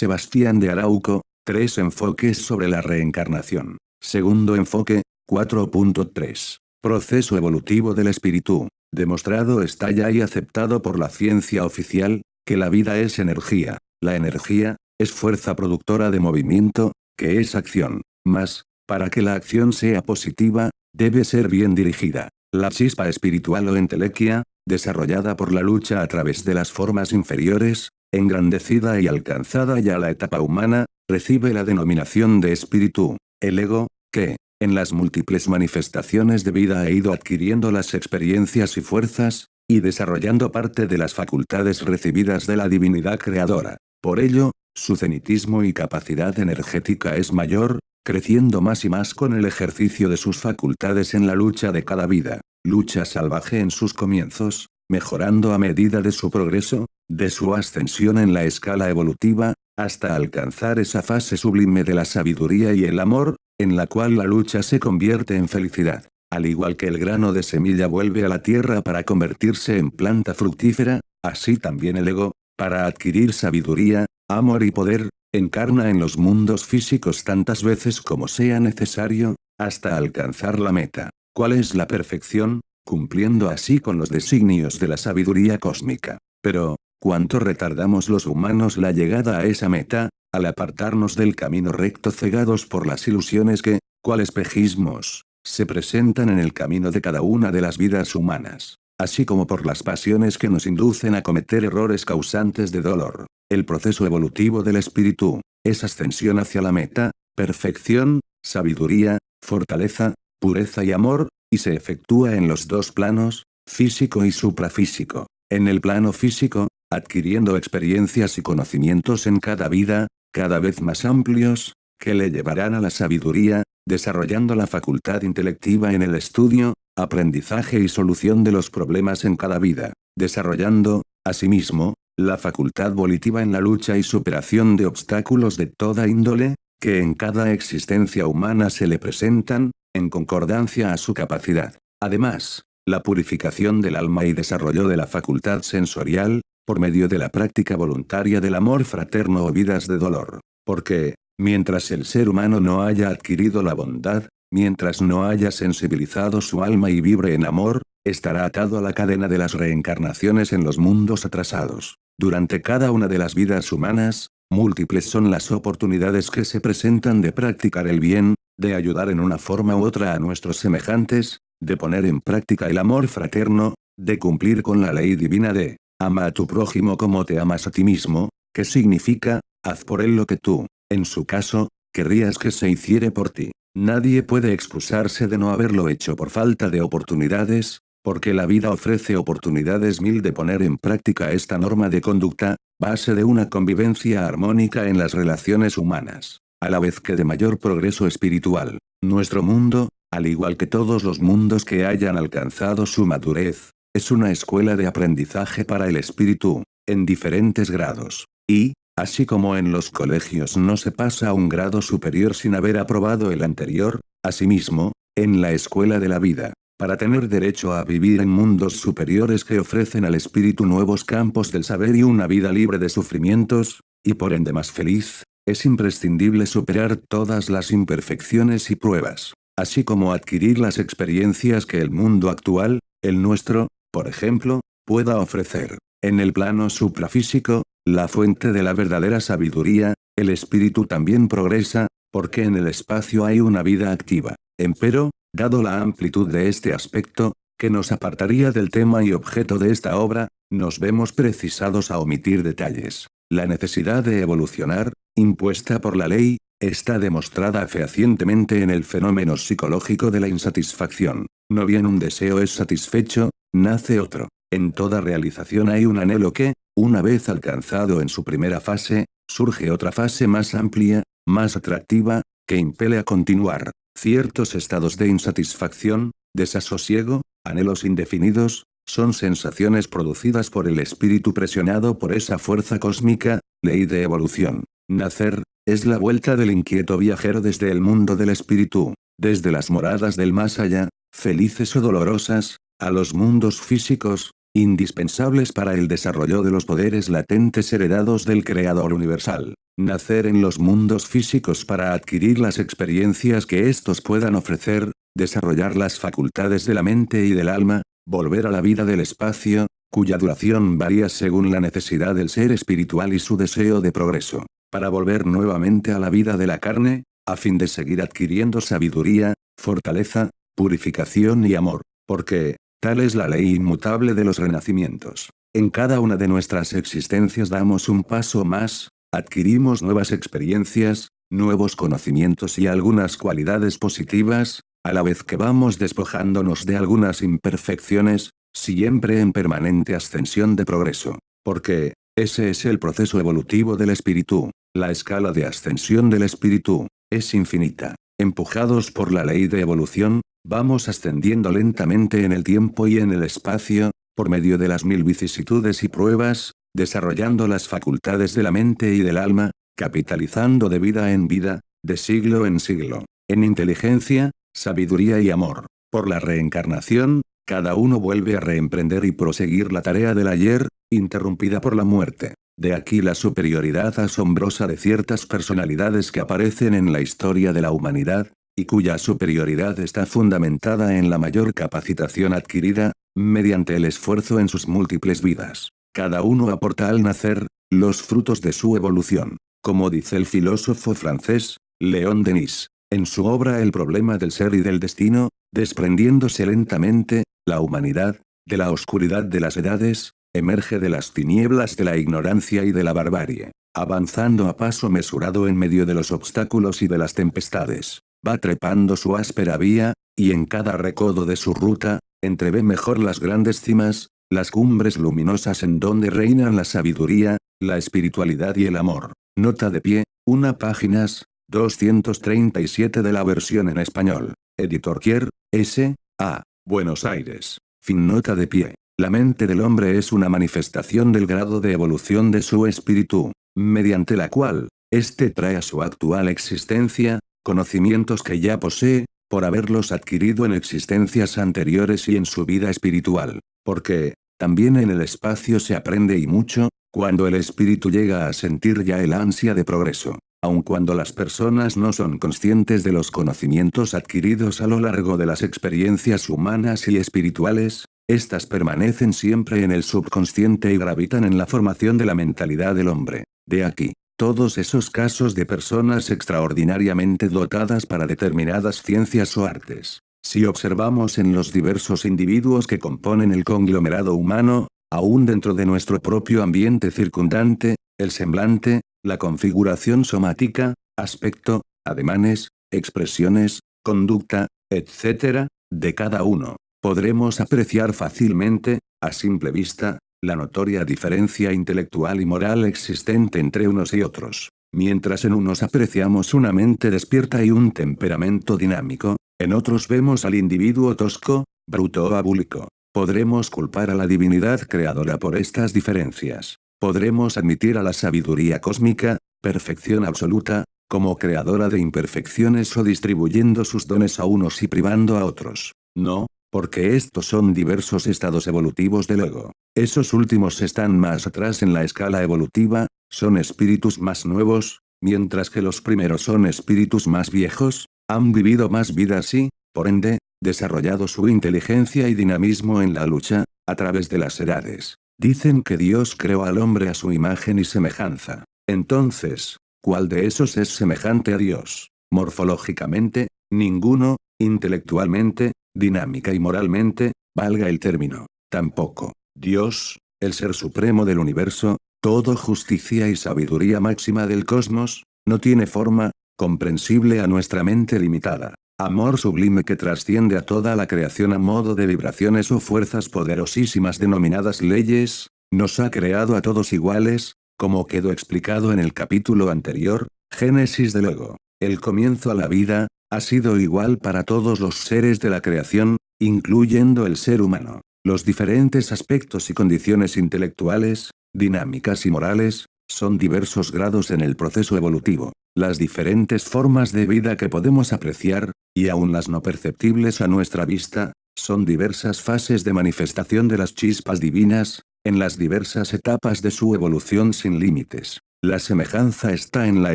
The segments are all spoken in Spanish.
Sebastián de Arauco, tres enfoques sobre la reencarnación. Segundo enfoque, 4.3. Proceso evolutivo del espíritu. Demostrado está ya y aceptado por la ciencia oficial, que la vida es energía. La energía, es fuerza productora de movimiento, que es acción. Más, para que la acción sea positiva, debe ser bien dirigida. La chispa espiritual o entelequia, desarrollada por la lucha a través de las formas inferiores, engrandecida y alcanzada ya la etapa humana, recibe la denominación de espíritu, el ego, que, en las múltiples manifestaciones de vida ha ido adquiriendo las experiencias y fuerzas, y desarrollando parte de las facultades recibidas de la divinidad creadora. Por ello, su cenitismo y capacidad energética es mayor, creciendo más y más con el ejercicio de sus facultades en la lucha de cada vida, lucha salvaje en sus comienzos, mejorando a medida de su progreso, de su ascensión en la escala evolutiva, hasta alcanzar esa fase sublime de la sabiduría y el amor, en la cual la lucha se convierte en felicidad. Al igual que el grano de semilla vuelve a la tierra para convertirse en planta fructífera, así también el ego, para adquirir sabiduría, amor y poder, encarna en los mundos físicos tantas veces como sea necesario, hasta alcanzar la meta. ¿Cuál es la perfección? cumpliendo así con los designios de la sabiduría cósmica. Pero, ¿cuánto retardamos los humanos la llegada a esa meta, al apartarnos del camino recto cegados por las ilusiones que, cual espejismos, se presentan en el camino de cada una de las vidas humanas, así como por las pasiones que nos inducen a cometer errores causantes de dolor. El proceso evolutivo del espíritu, es ascensión hacia la meta, perfección, sabiduría, fortaleza, pureza y amor, y se efectúa en los dos planos, físico y suprafísico. En el plano físico, adquiriendo experiencias y conocimientos en cada vida, cada vez más amplios, que le llevarán a la sabiduría, desarrollando la facultad intelectiva en el estudio, aprendizaje y solución de los problemas en cada vida, desarrollando, asimismo, la facultad volitiva en la lucha y superación de obstáculos de toda índole, que en cada existencia humana se le presentan, en concordancia a su capacidad. Además, la purificación del alma y desarrollo de la facultad sensorial, por medio de la práctica voluntaria del amor fraterno o vidas de dolor. Porque, mientras el ser humano no haya adquirido la bondad, mientras no haya sensibilizado su alma y vibre en amor, estará atado a la cadena de las reencarnaciones en los mundos atrasados. Durante cada una de las vidas humanas, múltiples son las oportunidades que se presentan de practicar el bien, de ayudar en una forma u otra a nuestros semejantes, de poner en práctica el amor fraterno, de cumplir con la ley divina de, ama a tu prójimo como te amas a ti mismo, que significa, haz por él lo que tú, en su caso, querrías que se hiciere por ti. Nadie puede excusarse de no haberlo hecho por falta de oportunidades, porque la vida ofrece oportunidades mil de poner en práctica esta norma de conducta, base de una convivencia armónica en las relaciones humanas a la vez que de mayor progreso espiritual. Nuestro mundo, al igual que todos los mundos que hayan alcanzado su madurez, es una escuela de aprendizaje para el espíritu, en diferentes grados. Y, así como en los colegios no se pasa a un grado superior sin haber aprobado el anterior, asimismo, en la escuela de la vida, para tener derecho a vivir en mundos superiores que ofrecen al espíritu nuevos campos del saber y una vida libre de sufrimientos, y por ende más feliz, es imprescindible superar todas las imperfecciones y pruebas, así como adquirir las experiencias que el mundo actual, el nuestro, por ejemplo, pueda ofrecer. En el plano suprafísico, la fuente de la verdadera sabiduría, el espíritu también progresa, porque en el espacio hay una vida activa. Empero, dado la amplitud de este aspecto, que nos apartaría del tema y objeto de esta obra, nos vemos precisados a omitir detalles. La necesidad de evolucionar, impuesta por la ley, está demostrada fehacientemente en el fenómeno psicológico de la insatisfacción. No bien un deseo es satisfecho, nace otro. En toda realización hay un anhelo que, una vez alcanzado en su primera fase, surge otra fase más amplia, más atractiva, que impele a continuar. Ciertos estados de insatisfacción, desasosiego, anhelos indefinidos, son sensaciones producidas por el espíritu presionado por esa fuerza cósmica, ley de evolución. Nacer, es la vuelta del inquieto viajero desde el mundo del espíritu, desde las moradas del más allá, felices o dolorosas, a los mundos físicos, indispensables para el desarrollo de los poderes latentes heredados del Creador Universal. Nacer en los mundos físicos para adquirir las experiencias que estos puedan ofrecer, desarrollar las facultades de la mente y del alma, volver a la vida del espacio, cuya duración varía según la necesidad del ser espiritual y su deseo de progreso, para volver nuevamente a la vida de la carne, a fin de seguir adquiriendo sabiduría, fortaleza, purificación y amor, porque, tal es la ley inmutable de los renacimientos. En cada una de nuestras existencias damos un paso más, adquirimos nuevas experiencias, nuevos conocimientos y algunas cualidades positivas, a la vez que vamos despojándonos de algunas imperfecciones, siempre en permanente ascensión de progreso. Porque, ese es el proceso evolutivo del espíritu, la escala de ascensión del espíritu, es infinita. Empujados por la ley de evolución, vamos ascendiendo lentamente en el tiempo y en el espacio, por medio de las mil vicisitudes y pruebas, desarrollando las facultades de la mente y del alma, capitalizando de vida en vida, de siglo en siglo, en inteligencia, sabiduría y amor. Por la reencarnación, cada uno vuelve a reemprender y proseguir la tarea del ayer, interrumpida por la muerte. De aquí la superioridad asombrosa de ciertas personalidades que aparecen en la historia de la humanidad, y cuya superioridad está fundamentada en la mayor capacitación adquirida, mediante el esfuerzo en sus múltiples vidas. Cada uno aporta al nacer, los frutos de su evolución. Como dice el filósofo francés, Léon Denis, en su obra El problema del ser y del destino, desprendiéndose lentamente, la humanidad, de la oscuridad de las edades, emerge de las tinieblas de la ignorancia y de la barbarie, avanzando a paso mesurado en medio de los obstáculos y de las tempestades, va trepando su áspera vía, y en cada recodo de su ruta, entrevé mejor las grandes cimas, las cumbres luminosas en donde reinan la sabiduría, la espiritualidad y el amor. Nota de pie, una páginas, 237 de la versión en español. Editor Kier, S. A. Buenos Aires. Fin nota de pie. La mente del hombre es una manifestación del grado de evolución de su espíritu, mediante la cual, éste trae a su actual existencia, conocimientos que ya posee, por haberlos adquirido en existencias anteriores y en su vida espiritual. Porque, también en el espacio se aprende y mucho, cuando el espíritu llega a sentir ya el ansia de progreso. Aun cuando las personas no son conscientes de los conocimientos adquiridos a lo largo de las experiencias humanas y espirituales, estas permanecen siempre en el subconsciente y gravitan en la formación de la mentalidad del hombre. De aquí, todos esos casos de personas extraordinariamente dotadas para determinadas ciencias o artes. Si observamos en los diversos individuos que componen el conglomerado humano, aún dentro de nuestro propio ambiente circundante, el semblante, la configuración somática, aspecto, ademanes, expresiones, conducta, etc., de cada uno. Podremos apreciar fácilmente, a simple vista, la notoria diferencia intelectual y moral existente entre unos y otros. Mientras en unos apreciamos una mente despierta y un temperamento dinámico, en otros vemos al individuo tosco, bruto o abúlico. Podremos culpar a la divinidad creadora por estas diferencias. Podremos admitir a la sabiduría cósmica, perfección absoluta, como creadora de imperfecciones o distribuyendo sus dones a unos y privando a otros. No, porque estos son diversos estados evolutivos del ego. Esos últimos están más atrás en la escala evolutiva, son espíritus más nuevos, mientras que los primeros son espíritus más viejos, han vivido más vidas y, por ende, desarrollado su inteligencia y dinamismo en la lucha, a través de las edades. Dicen que Dios creó al hombre a su imagen y semejanza. Entonces, ¿cuál de esos es semejante a Dios? Morfológicamente, ninguno, intelectualmente, dinámica y moralmente, valga el término. Tampoco. Dios, el ser supremo del universo, todo justicia y sabiduría máxima del cosmos, no tiene forma, comprensible a nuestra mente limitada. Amor sublime que trasciende a toda la creación a modo de vibraciones o fuerzas poderosísimas denominadas leyes, nos ha creado a todos iguales, como quedó explicado en el capítulo anterior, Génesis del Ego. El comienzo a la vida, ha sido igual para todos los seres de la creación, incluyendo el ser humano. Los diferentes aspectos y condiciones intelectuales, dinámicas y morales, son diversos grados en el proceso evolutivo. Las diferentes formas de vida que podemos apreciar, y aún las no perceptibles a nuestra vista, Son diversas fases de manifestación de las chispas divinas, en las diversas etapas de su evolución sin límites. La semejanza está en la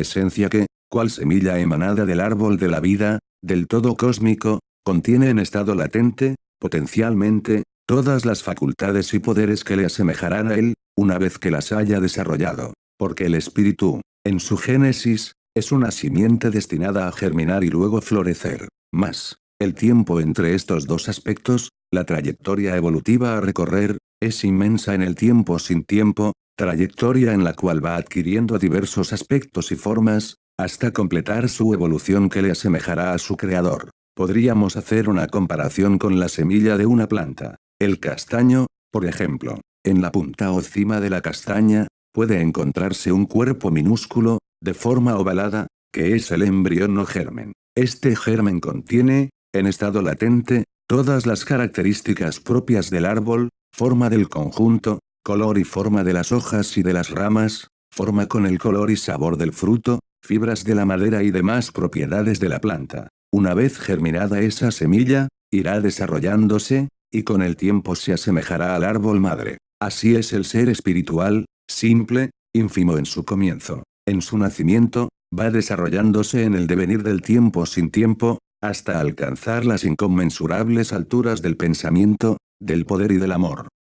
esencia que, cual semilla emanada del árbol de la vida, del todo cósmico, contiene en estado latente, potencialmente, todas las facultades y poderes que le asemejarán a él, una vez que las haya desarrollado. Porque el espíritu, en su génesis, es una simiente destinada a germinar y luego florecer. Más, el tiempo entre estos dos aspectos, la trayectoria evolutiva a recorrer, es inmensa en el tiempo sin tiempo, trayectoria en la cual va adquiriendo diversos aspectos y formas, hasta completar su evolución que le asemejará a su creador. Podríamos hacer una comparación con la semilla de una planta. El castaño, por ejemplo, en la punta o cima de la castaña, puede encontrarse un cuerpo minúsculo, de forma ovalada, que es el embrión o germen. Este germen contiene, en estado latente, todas las características propias del árbol, forma del conjunto, color y forma de las hojas y de las ramas, forma con el color y sabor del fruto, fibras de la madera y demás propiedades de la planta. Una vez germinada esa semilla, irá desarrollándose, y con el tiempo se asemejará al árbol madre. Así es el ser espiritual, simple, ínfimo en su comienzo. En su nacimiento, va desarrollándose en el devenir del tiempo sin tiempo, hasta alcanzar las inconmensurables alturas del pensamiento, del poder y del amor.